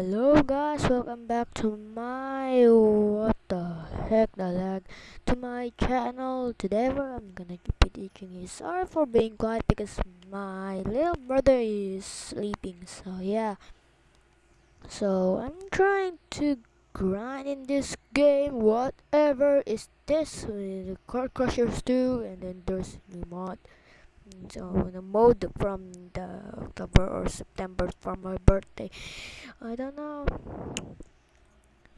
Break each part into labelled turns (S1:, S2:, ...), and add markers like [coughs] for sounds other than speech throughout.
S1: Hello guys, welcome back to my what the heck the lag to my channel. Today I'm gonna be teaching you. Sorry for being quiet because my little brother is sleeping. So yeah. So I'm trying to grind in this game. Whatever is this? The Car Crushers 2 and then there's new mod. So the mode from the October or September for my birthday. I don't know.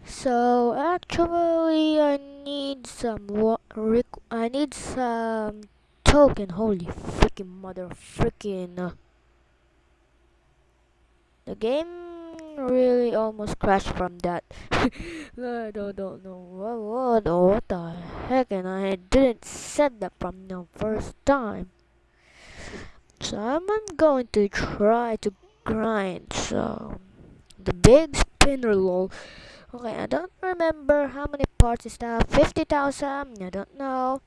S1: So actually, I need some I need some token. Holy freaking mother freaking! Uh, the game really almost crashed from that. [laughs] I don't, don't know what, what, what the heck, and I didn't set that from the first time. So I'm going to try to grind. So the big spinner lol. Okay, I don't remember how many parts is that. 50,000? I don't know.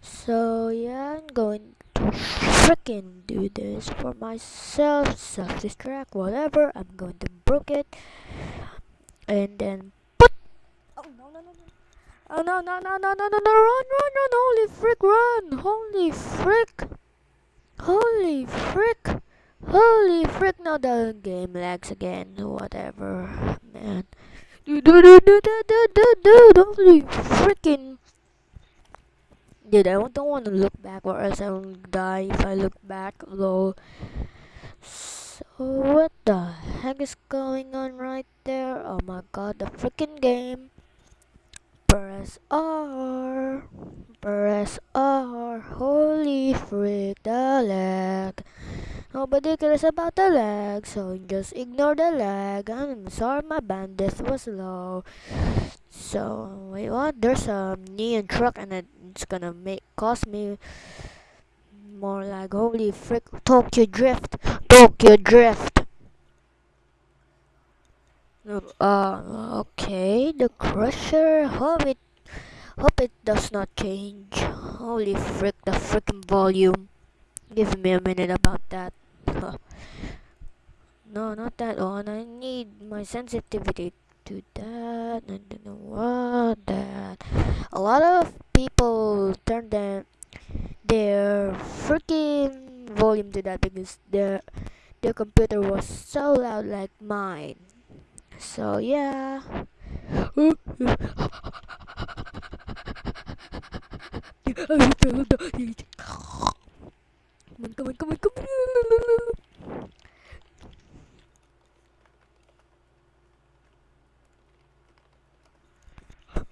S1: So yeah, I'm going to freaking do this for myself. Self-destruct, whatever. I'm going to broke it. And then put. Oh no no no no. Oh no no no no no no no! Run run run! Holy frick! Run! Holy frick! Holy frick! Holy frick, now the game lags again, whatever, man. Dude, dude, dude, dude, dude, dude, dude, holy freaking. Dude, I don't want to look back or else I will die if I look back, lol. So, what the heck is going on right there? Oh my god, the freaking game. Press R. Press R. Holy frick, the lag. Nobody cares about the lag, so just ignore the lag. I'm sorry my bandwidth was low. So wait what? There's a neon truck and it's gonna make cost me more lag. Holy frick! Tokyo Drift, Tokyo Drift. Uh, okay. The Crusher. Hope it, hope it does not change. Holy frick! The freaking volume. Give me a minute about that. no, not that one. I need my sensitivity to that. I don't know what that. A lot of people turn their their freaking volume to that because their their computer was so loud like mine. So yeah. [laughs]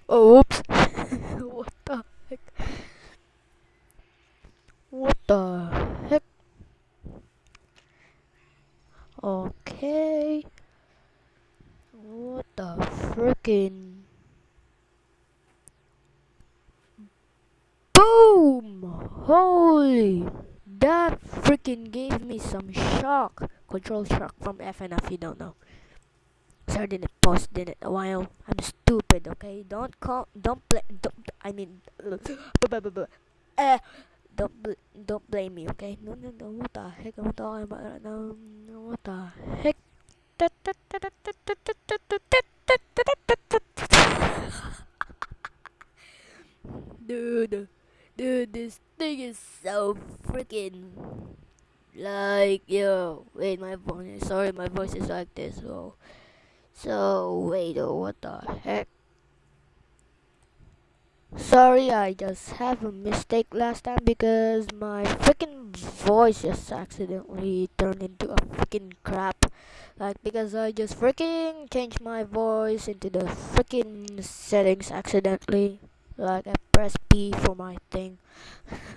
S1: Oh, oops. what the heck? What the heck? Okay. What the freaking? Boom! That freaking gave me some shock. Control shock from FNF, you don't know. Sir didn't post in it a while. I'm stupid, okay? Don't call, don't play, don't, I mean, [laughs] uh, don't, bl don't blame me, okay? No, no, no, what the heck am I talking about right now? What the heck? Dude. Dude, this thing is so freaking like yo. Wait, my voice. Sorry, my voice is like this. So, so wait. Oh, what the heck? Sorry, I just have a mistake last time because my freaking voice just accidentally turned into a freaking crap. Like because I just freaking changed my voice into the freaking settings accidentally. Like I press P for my thing.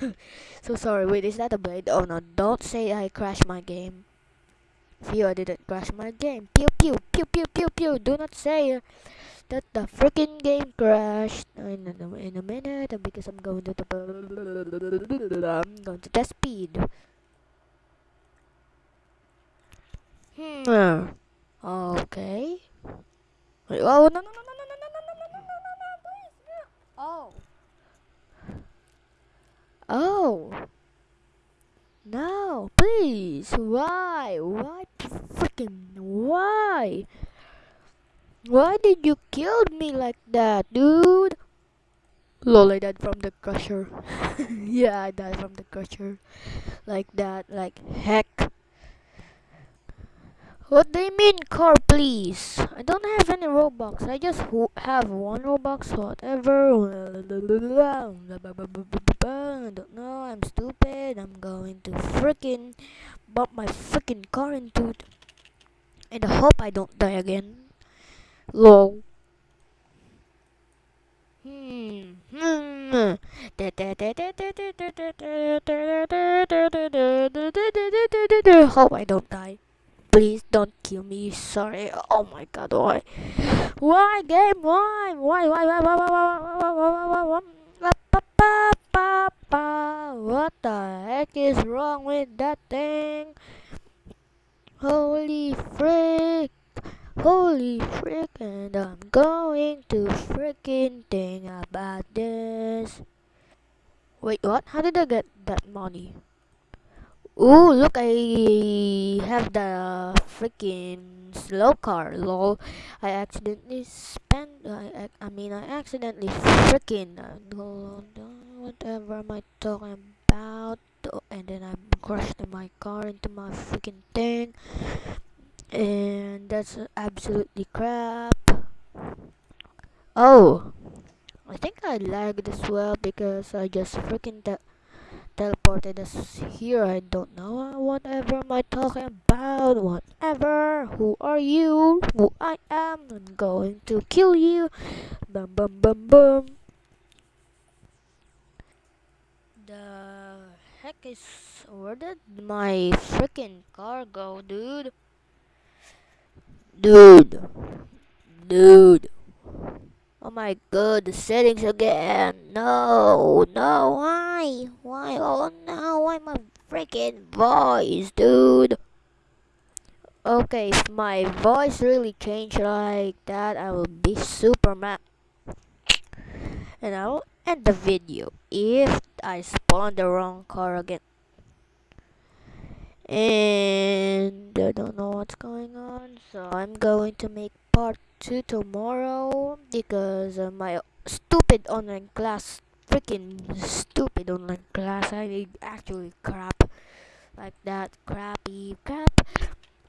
S1: [laughs] so sorry, wait, is that a blade? Oh no, don't say I crashed my game. Phew, I didn't crash my game. Pew pew, pew pew pew pew. Do not say that the freaking game crashed. In a, in a minute, because I'm going to I'm going to test speed. Hmm. Okay. Wait, oh no no no no no no no no no no no please no. Oh. Oh. No, please. Why? Why freaking why? Why did you kill me like that, dude? Lol, I died from the crusher. [laughs] yeah, I died from the crusher. Like that, like heck. What do you mean, car, please? I don't have any Robux. I just have one Robux, whatever. I don't know. I'm stupid. I'm going to freaking bump my freaking car into it. And I hope I don't die again. Lol. Hmm. Hmm. [laughs] Hope I don't die. Please don't kill me. Sorry. Oh my god. Why? Why game? Why? Why? Why? Why? Why? Why? Why? Why? Why? Why? What the heck is wrong with that thing? Holy frick! Holy frick! And I'm going to freaking think about this. Wait, what? How did I get that money? Ooh, look, I have the freaking slow car, lol. I accidentally spent, I, I mean, I accidentally freaking, uh, whatever am I talking about? And then I crashed my car into my freaking thing. And that's absolutely crap. Oh, I think I lagged as well because I just freaking teleported us here. I don't know uh, whatever am I talking about. Whatever. Who are you? Who I am? I'm going to kill you. Bum bum bum bum. The heck is where did my freaking car go, dude? Dude. Dude. Oh my god, the settings again. No, no, why? Why? Oh no, why my freaking voice, dude? Okay, if my voice really changed like that, I will be super mad. And I will end the video if I spawn the wrong car again. And I don't know what's going on, so I'm going to make part 2 tomorrow. because uh, my stupid online class freaking stupid online class I actually crap. Like that crappy crap.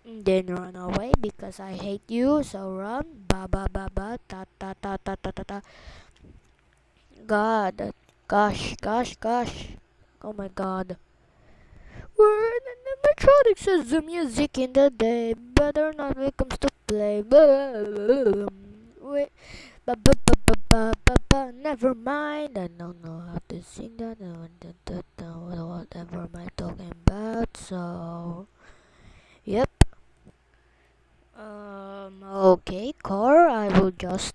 S1: Then run away because I hate you. So run. Ba ba ba ba. Ta ta ta ta ta ta ta. God. Gosh gosh gosh. Oh my god. We're in the animatronics says the music in the day. Better not when it comes to play. Wait. Never mind. I don't know how to sing that. Whatever am I talking about? So, yep. Um. Okay, car. I will just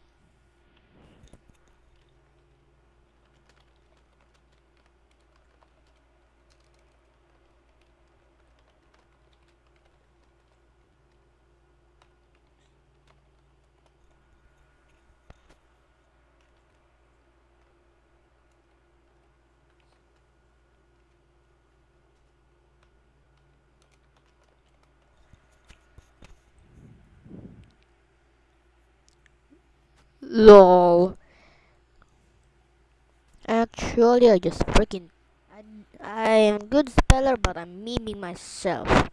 S1: LOL. Actually, I just freaking. I, am good speller, but I'm memeing myself.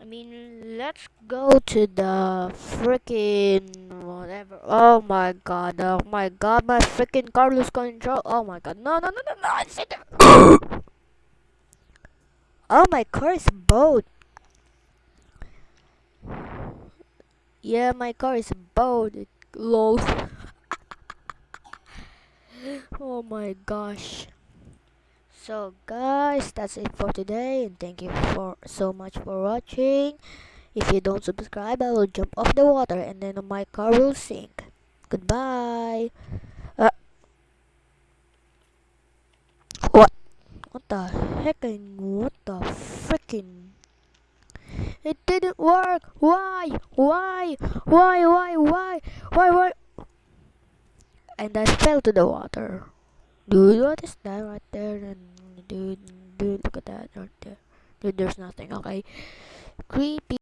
S1: I mean, let's go to the freaking whatever. Oh my god! Oh my god! My freaking Carlos control. Oh my god! No! No! No! No! No! [coughs] oh my car is boat. Yeah, my car is boat. Lol. [laughs] oh my gosh. So guys, that's it for today and thank you for so much for watching. If you don't subscribe, I will jump off the water and then my car will sink. Goodbye. Uh, what? What the heck? What the freaking? It didn't work. Why? Why? Why? Why? Why? Why? Why? And I fell to the water. Dude, what is that right there? Dude, dude, look at that right there. Dude, there's nothing. Okay. Creepy.